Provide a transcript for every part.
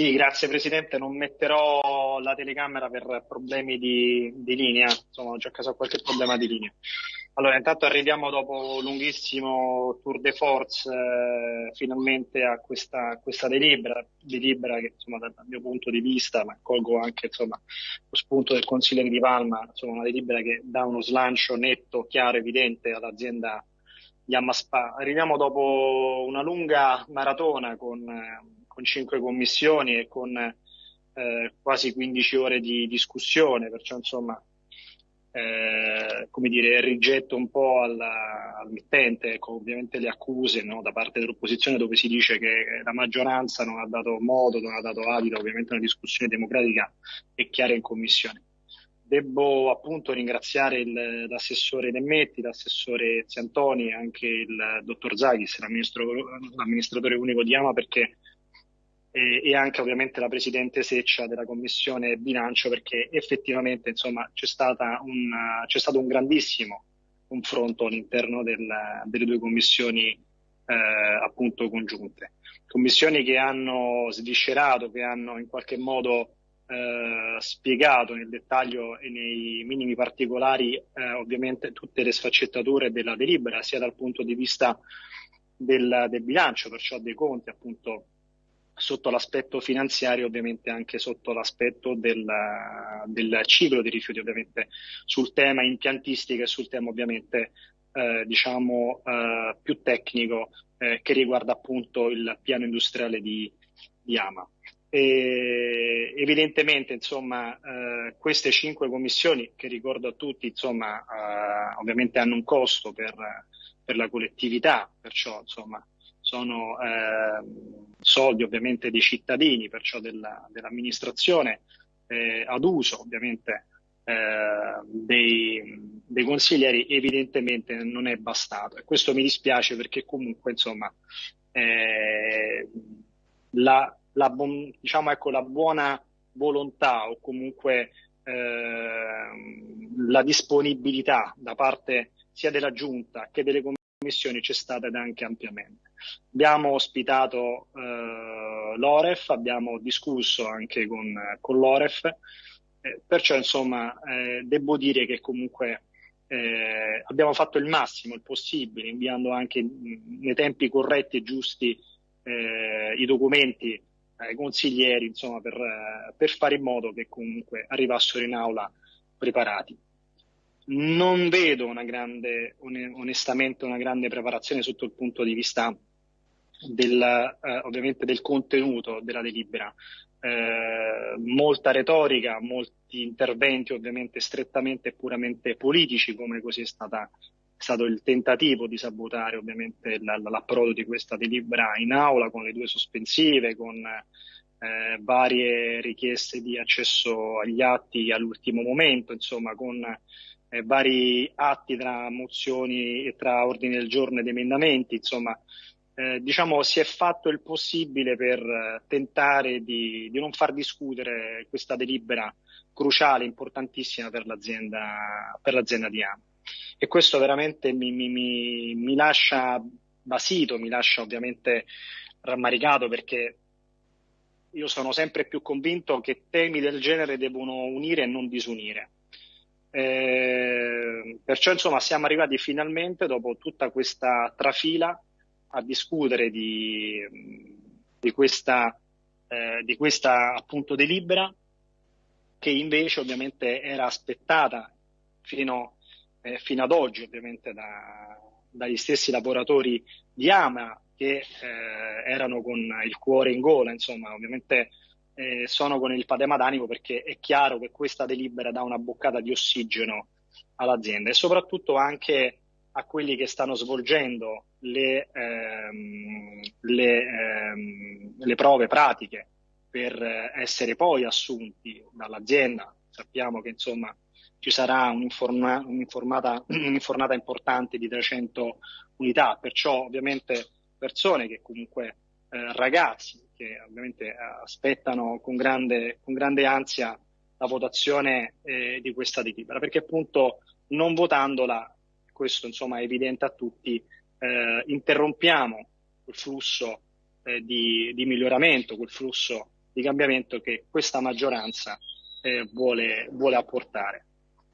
Sì, grazie Presidente. Non metterò la telecamera per problemi di, di linea, insomma, ho già caso qualche problema di linea. Allora, intanto arriviamo dopo un lunghissimo tour de force eh, finalmente a questa, questa delibera, delibera che insomma, dal mio punto di vista, ma colgo anche insomma, lo spunto del consigliere di Palma, insomma, una delibera che dà uno slancio netto, chiaro, evidente all'azienda Yamma Spa. Arriviamo dopo una lunga maratona con eh, con cinque commissioni e con eh, quasi 15 ore di discussione, perciò insomma, eh, come dire, rigetto un po' al, al mittente, ecco, ovviamente le accuse no, da parte dell'opposizione dove si dice che la maggioranza non ha dato modo, non ha dato adito ovviamente una discussione democratica e chiara in commissione. Devo appunto ringraziare il, l'assessore Nemmetti, l'assessore Ziantoni e anche il dottor Zaghis, l'amministratore unico di Ama, perché e, e, anche ovviamente la Presidente Seccia della Commissione Bilancio perché effettivamente insomma, c'è, un, c'è stato un grandissimo confronto all'interno del, delle due commissioni eh, appunto congiunte. Commissioni che hanno sviscerato, che hanno in qualche modo eh, spiegato nel dettaglio e nei minimi particolari eh, ovviamente tutte le sfaccettature della delibera, sia dal punto di vista del, del bilancio, perciò dei conti appunto sotto l'aspetto finanziario, ovviamente anche sotto l'aspetto del, del, ciclo di rifiuti, ovviamente sul tema impiantistica e sul tema ovviamente eh, diciamo eh, più tecnico eh, che riguarda appunto il piano industriale di, di Ama. E evidentemente, insomma, eh, queste cinque commissioni, che ricordo a tutti, insomma, eh, ovviamente hanno un costo per, per la collettività, perciò, insomma, sono eh, soldi ovviamente dei cittadini, perciò della, dell'amministrazione, eh, ad uso ovviamente eh, dei, dei, consiglieri, evidentemente non è bastato. E questo mi dispiace perché comunque insomma eh, la, la, diciamo, ecco, la buona volontà o comunque ehm, la disponibilità da parte sia della Giunta che delle commissioni c'è stata ed anche ampiamente. Abbiamo ospitato eh, l'Oref, abbiamo discusso anche con, con l'Oref, eh, perciò insomma eh, devo dire che comunque eh, abbiamo fatto il massimo, il possibile, inviando anche nei tempi corretti e giusti eh, i documenti ai consiglieri, insomma, per, per fare in modo che comunque arrivassero in aula preparati non vedo una grande, onestamente, una grande preparazione sotto il punto di vista del, eh, ovviamente del contenuto della delibera. Eh, molta retorica, molti interventi ovviamente strettamente e puramente politici, come così è stata, stato il tentativo di sabotare ovviamente l'approdo di questa delibera in aula con le due sospensive, con eh, varie richieste di accesso agli atti all'ultimo momento, insomma con eh, vari atti tra mozioni e tra ordini del giorno ed emendamenti, insomma eh, diciamo, si è fatto il possibile per eh, tentare di, di, non far discutere questa delibera cruciale, importantissima per l'azienda, per l'azienda di AMA. E questo veramente mi, mi, mi, mi lascia basito, mi lascia ovviamente rammaricato perché io sono sempre più convinto che temi del genere devono unire e non disunire. Eh, perciò insomma siamo arrivati finalmente dopo tutta questa trafila a discutere di, di questa, eh, di questa appunto delibera che invece ovviamente era aspettata fino, eh, fino ad oggi ovviamente da, dagli stessi lavoratori di Ama che eh, erano con il cuore in gola, insomma ovviamente eh, sono con il padema d'animo perché è chiaro che questa delibera dà una boccata di ossigeno all'azienda e soprattutto anche a quelli che stanno svolgendo le, ehm, le, ehm, le prove pratiche per essere poi assunti dall'azienda. Sappiamo che insomma ci sarà un'informa- un'informata importante di 300 unità, perciò ovviamente persone che comunque eh, ragazzi che ovviamente aspettano con grande, con grande ansia la votazione eh, di questa delibera, perché appunto non votandola questo insomma è evidente a tutti, eh, interrompiamo quel flusso eh, di, di, miglioramento, quel flusso di cambiamento che questa maggioranza eh, vuole, vuole apportare.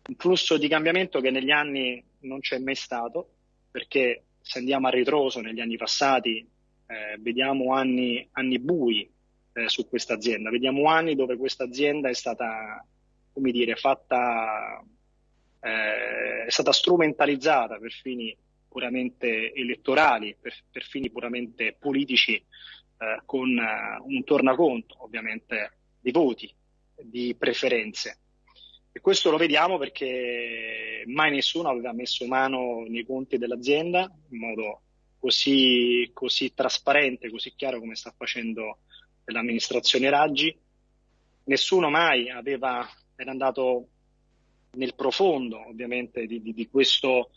Un flusso di cambiamento che negli anni non c'è mai stato, perché se andiamo a ritroso negli anni passati eh, vediamo anni, anni bui eh, su questa azienda, vediamo anni dove questa azienda è stata, come dire, fatta, eh, è stata strumentalizzata per fini puramente elettorali, per, per fini puramente politici, eh, con uh, un tornaconto ovviamente di voti, di preferenze. E questo lo vediamo perché mai nessuno aveva messo mano nei conti dell'azienda in modo così, così trasparente, così chiaro come sta facendo l'amministrazione Raggi. Nessuno mai aveva, era andato nel profondo ovviamente di, di, di questo,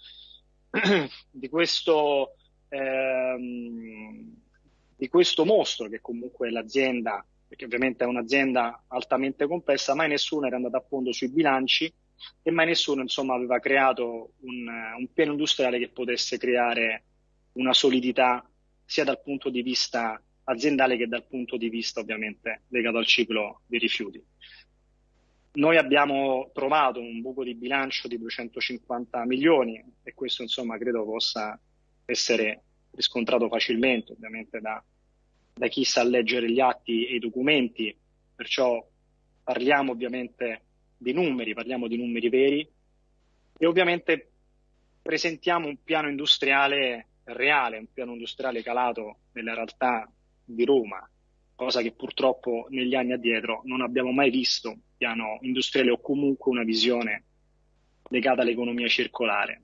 di questo, ehm, di questo mostro che comunque l'azienda perché ovviamente è un'azienda altamente complessa, mai nessuno era andato a fondo sui bilanci e mai nessuno insomma, aveva creato un, un piano industriale che potesse creare una solidità sia dal punto di vista aziendale che dal punto di vista ovviamente legato al ciclo dei rifiuti. Noi abbiamo trovato un buco di bilancio di 250 milioni e questo insomma credo possa essere riscontrato facilmente ovviamente da, da chi sa leggere gli atti e i documenti, perciò parliamo ovviamente di numeri, parliamo di numeri veri e ovviamente presentiamo un piano industriale reale, un piano industriale calato nella realtà di Roma, cosa che purtroppo negli anni addietro non abbiamo mai visto, un piano industriale o comunque una visione legata all'economia circolare.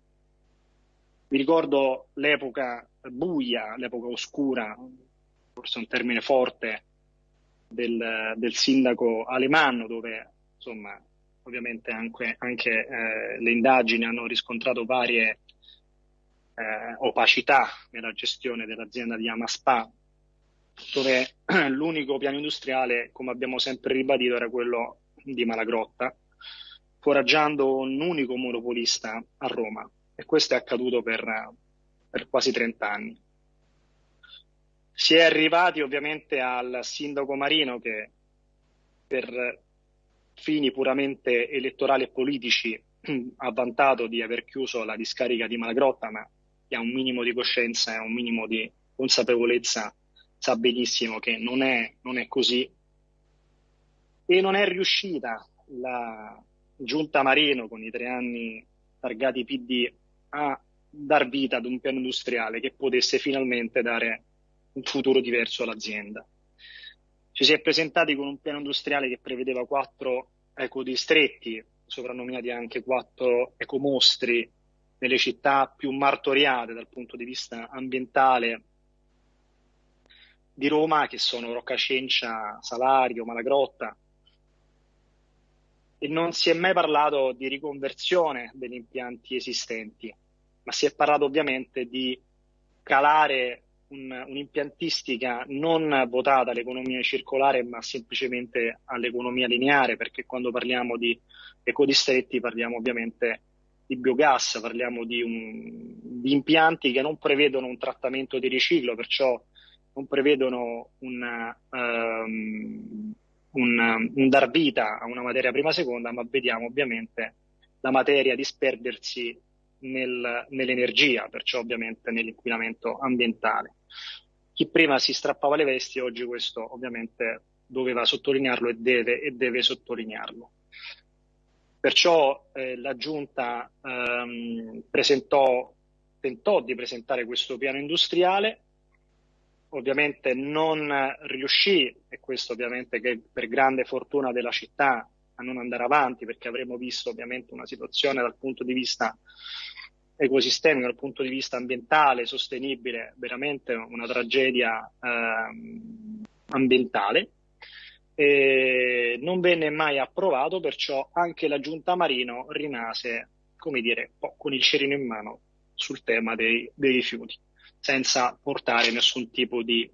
Mi ricordo l'epoca buia, l'epoca oscura, forse un termine forte, del, del sindaco Alemanno, dove insomma ovviamente anche, anche eh, le indagini hanno riscontrato varie eh, opacità nella gestione dell'azienda di Amaspa, dove l'unico piano industriale, come abbiamo sempre ribadito, era quello di Malagrotta, foraggiando un unico monopolista a Roma. E questo è accaduto per, per quasi 30 anni. Si è arrivati ovviamente al sindaco Marino che per fini puramente elettorali e politici ha vantato di aver chiuso la discarica di Malagrotta, ma chi ha un minimo di coscienza e un minimo di consapevolezza sa benissimo che non è, non è così. E non è riuscita la giunta Marino con i tre anni targati PD a dar vita ad un piano industriale che potesse finalmente dare un futuro diverso all'azienda. Ci si è presentati con un piano industriale che prevedeva quattro ecodistretti, soprannominati anche quattro ecomostri, nelle città più martoriate dal punto di vista ambientale di Roma, che sono Roccacencia, Salario, Malagrotta. E non si è mai parlato di riconversione degli impianti esistenti, ma si è parlato ovviamente di calare un, un'impiantistica non votata all'economia circolare, ma semplicemente all'economia lineare, perché quando parliamo di ecodistretti parliamo ovviamente di biogas, parliamo di, un, di, impianti che non prevedono un trattamento di riciclo, perciò non prevedono una, um, un, un dar vita a una materia prima seconda, ma vediamo ovviamente la materia disperdersi nel, nell'energia, perciò ovviamente nell'inquinamento ambientale. Chi prima si strappava le vesti, oggi questo ovviamente doveva sottolinearlo e deve, e deve sottolinearlo. Perciò eh, la Giunta ehm, presentò, tentò di presentare questo piano industriale, ovviamente non riuscì, e questo ovviamente che per grande fortuna della città, a non andare avanti perché avremmo visto ovviamente una situazione dal punto di vista ecosistemico, dal punto di vista ambientale, sostenibile, veramente una tragedia ehm, ambientale e non venne mai approvato, perciò anche la giunta Marino rimase, come dire, con il cerino in mano sul tema dei, dei rifiuti, senza portare nessun tipo di,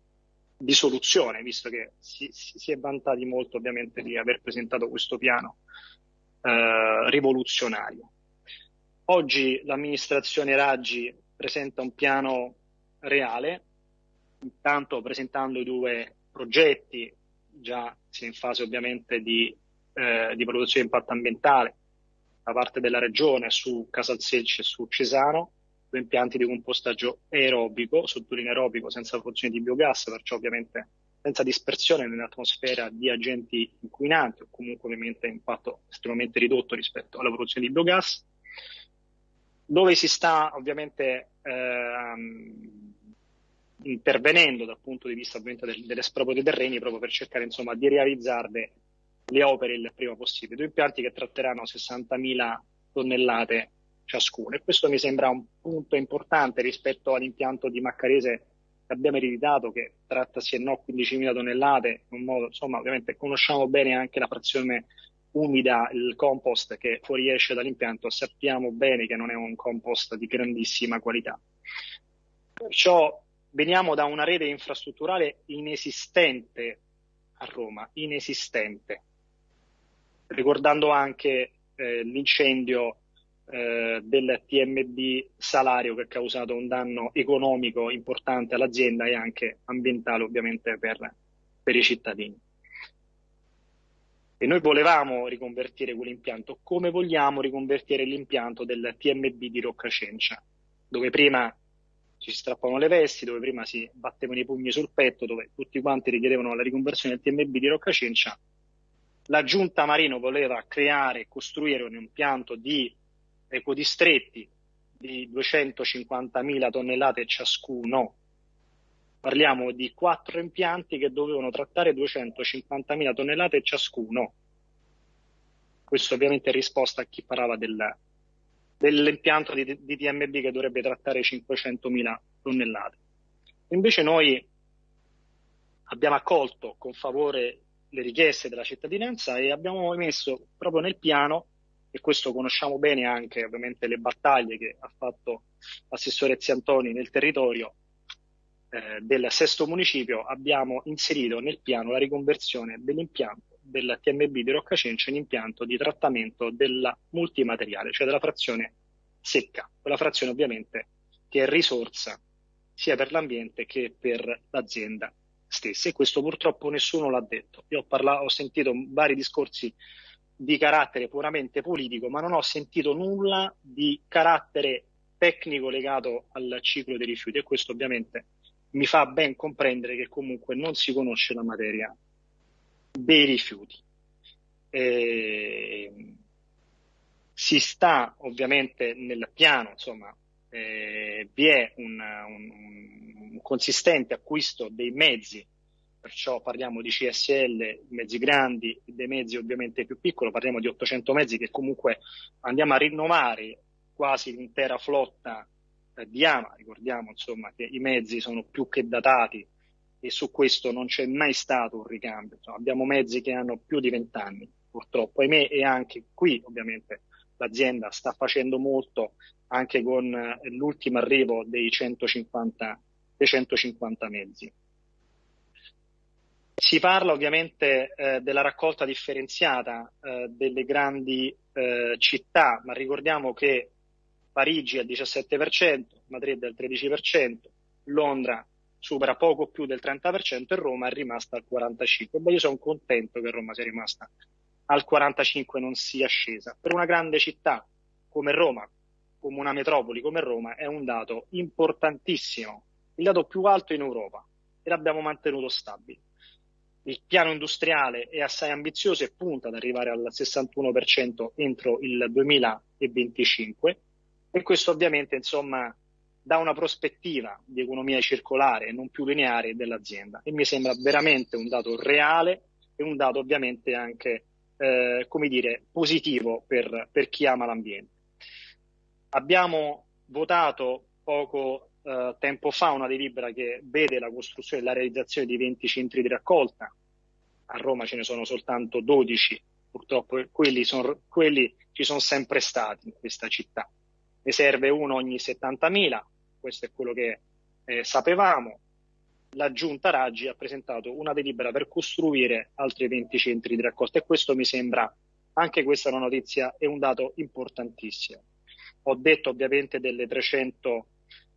di soluzione, visto che si, si, è vantati molto ovviamente di aver presentato questo piano eh, rivoluzionario. Oggi l'amministrazione Raggi presenta un piano reale, intanto presentando i due progetti già si è in fase ovviamente di, eh, di valutazione di impatto ambientale da parte della regione su Casalsecce e su Cesano, due impianti di compostaggio aerobico, sottolineo aerobico, senza produzione di biogas, perciò ovviamente senza dispersione nell'atmosfera di agenti inquinanti o comunque ovviamente impatto estremamente ridotto rispetto alla produzione di biogas, dove si sta ovviamente ehm, intervenendo dal punto di vista ovviamente del, dell'esproprio dei terreni proprio per cercare insomma di realizzarle le opere il prima possibile. Due impianti che tratteranno 60.000 tonnellate ciascuno e questo mi sembra un punto importante rispetto all'impianto di Maccarese che abbiamo ereditato che tratta sì e no 15.000 tonnellate, in modo, insomma ovviamente conosciamo bene anche la frazione umida, il compost che fuoriesce dall'impianto, sappiamo bene che non è un compost di grandissima qualità. Perciò veniamo da una rete infrastrutturale inesistente a Roma, inesistente, ricordando anche eh, l'incendio eh, del TMB Salario che ha causato un danno economico importante all'azienda e anche ambientale ovviamente per, per i cittadini. E noi volevamo riconvertire quell'impianto come vogliamo riconvertire l'impianto del TMB di Roccacencia, dove prima ci strappavano le vesti, dove prima si battevano i pugni sul petto, dove tutti quanti richiedevano la riconversione del TMB di Roccacencia. La giunta Marino voleva creare e costruire un impianto di ecodistretti di 250.000 tonnellate ciascuno. Parliamo di quattro impianti che dovevano trattare 250.000 tonnellate ciascuno. Questo ovviamente è risposta a chi parlava del, dell'impianto di, di TMB che dovrebbe trattare 500.000 tonnellate. Invece noi abbiamo accolto con favore le richieste della cittadinanza e abbiamo messo proprio nel piano, e questo conosciamo bene anche ovviamente le battaglie che ha fatto l'assessore Ziantoni nel territorio eh, del sesto municipio, abbiamo inserito nel piano la riconversione dell'impianto del TMB di Roccacencia in impianto di trattamento del multimateriale, cioè della frazione secca, quella frazione ovviamente che è risorsa sia per l'ambiente che per l'azienda stessa. E questo purtroppo nessuno l'ha detto. Io ho, parlato, ho sentito vari discorsi di carattere puramente politico, ma non ho sentito nulla di carattere tecnico legato al ciclo dei rifiuti. E questo ovviamente mi fa ben comprendere che comunque non si conosce la materia dei rifiuti. E si sta ovviamente nel piano, insomma, eh, vi è un, un, un, consistente acquisto dei mezzi, perciò parliamo di CSL, mezzi grandi, dei mezzi ovviamente più piccoli, parliamo di 800 mezzi che comunque andiamo a rinnovare quasi l'intera flotta eh, di Ama, ricordiamo insomma che i mezzi sono più che datati e su questo non c'è mai stato un ricambio. Insomma, abbiamo mezzi che hanno più di vent'anni, purtroppo, ahimè, e anche qui ovviamente l'azienda sta facendo molto anche con eh, l'ultimo arrivo dei 150, dei 150 mezzi. Si parla ovviamente eh, della raccolta differenziata eh, delle grandi eh, città, ma ricordiamo che Parigi è al 17%, Madrid è al 13%, Londra supera poco più del 30% e Roma è rimasta al 45%. Beh, io sono contento che Roma sia rimasta al 45% e non sia scesa. Per una grande città come Roma, come una metropoli come Roma, è un dato importantissimo, il dato più alto in Europa e l'abbiamo mantenuto stabile. Il piano industriale è assai ambizioso e punta ad arrivare al 61% entro il 2025 e questo ovviamente insomma da una prospettiva di economia circolare e non più lineare dell'azienda e mi sembra veramente un dato reale e un dato ovviamente anche eh, come dire positivo per, per chi ama l'ambiente. Abbiamo votato poco eh, tempo fa una delibera che vede la costruzione e la realizzazione di 20 centri di raccolta. A Roma ce ne sono soltanto 12, purtroppo quelli, son, quelli ci sono sempre stati in questa città. Ne serve uno ogni 70.000, questo è quello che eh, sapevamo. La giunta Raggi ha presentato una delibera per costruire altri 20 centri di raccolta e questo mi sembra, anche questa è una notizia, è un dato importantissimo. Ho detto ovviamente delle 300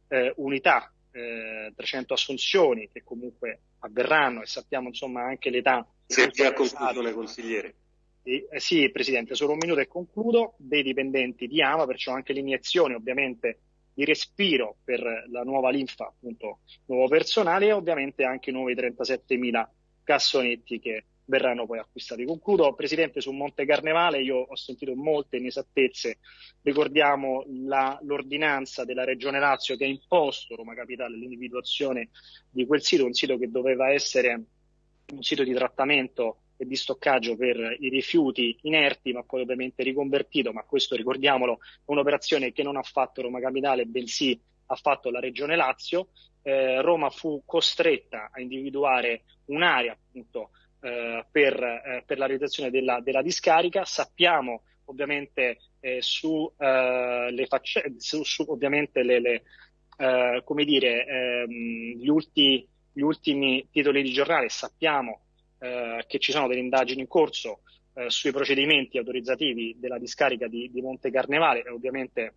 eh, unità, eh, 300 assunzioni che comunque avverranno e sappiamo insomma anche l'età Senti a conclusione, consigliere. Eh, sì, Presidente, solo un minuto e concludo. Dei dipendenti di AMA, perciò anche l'iniezione ovviamente di respiro per la nuova linfa, appunto, nuovo personale e ovviamente anche i nuovi 37.000 cassonetti che verranno poi acquistati. Concludo, Presidente, su Monte Carnevale io ho sentito molte inesattezze, ricordiamo la, l'ordinanza della Regione Lazio che ha imposto Roma Capitale l'individuazione di quel sito, un sito che doveva essere un sito di trattamento e di stoccaggio per i rifiuti inerti, ma poi ovviamente riconvertito, ma questo ricordiamolo è un'operazione che non ha fatto Roma Capitale, bensì ha fatto la Regione Lazio. Eh, Roma fu costretta a individuare un'area appunto eh, per, eh, per, la realizzazione della, della, discarica. Sappiamo ovviamente eh, su, eh, facce, su, su ovviamente le, le eh, come dire, ehm, gli, ulti, gli ultimi titoli di giornale, sappiamo eh, che ci sono delle indagini in corso eh, sui procedimenti autorizzativi della discarica di, di Monte Carnevale e ovviamente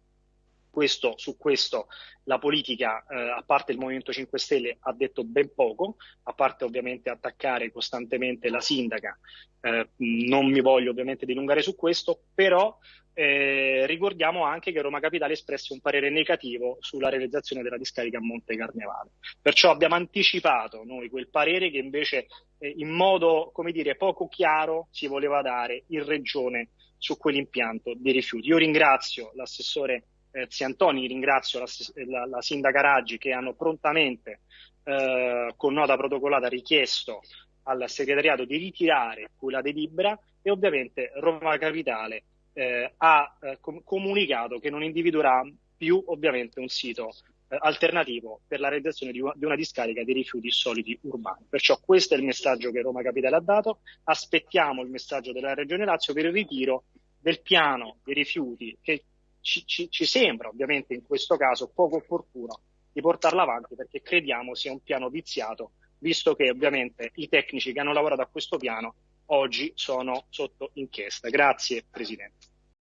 questo, su questo la politica, eh, a parte il Movimento 5 Stelle, ha detto ben poco, a parte ovviamente attaccare costantemente la sindaca. Eh, non mi voglio ovviamente dilungare su questo, però eh, ricordiamo anche che Roma Capitale espresse un parere negativo sulla realizzazione della discarica a Monte Carnevale. Perciò abbiamo anticipato noi quel parere che invece eh, in modo, come dire, poco chiaro si voleva dare in regione su quell'impianto di rifiuti. Io ringrazio l'assessore eh, Ziantoni, ringrazio la, la, la, sindaca Raggi che hanno prontamente eh, con nota protocollata richiesto al segretariato di ritirare quella delibera e ovviamente Roma Capitale eh, ha eh, com- comunicato che non individuerà più ovviamente un sito eh, alternativo per la realizzazione di, di, una discarica di rifiuti solidi urbani. Perciò questo è il messaggio che Roma Capitale ha dato. Aspettiamo il messaggio della Regione Lazio per il ritiro del piano dei rifiuti che ci, ci, ci sembra ovviamente in questo caso poco opportuno di portarlo avanti perché crediamo sia un piano viziato, visto che ovviamente i tecnici che hanno lavorato a questo piano oggi sono sotto inchiesta. Grazie Presidente.